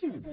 I'm.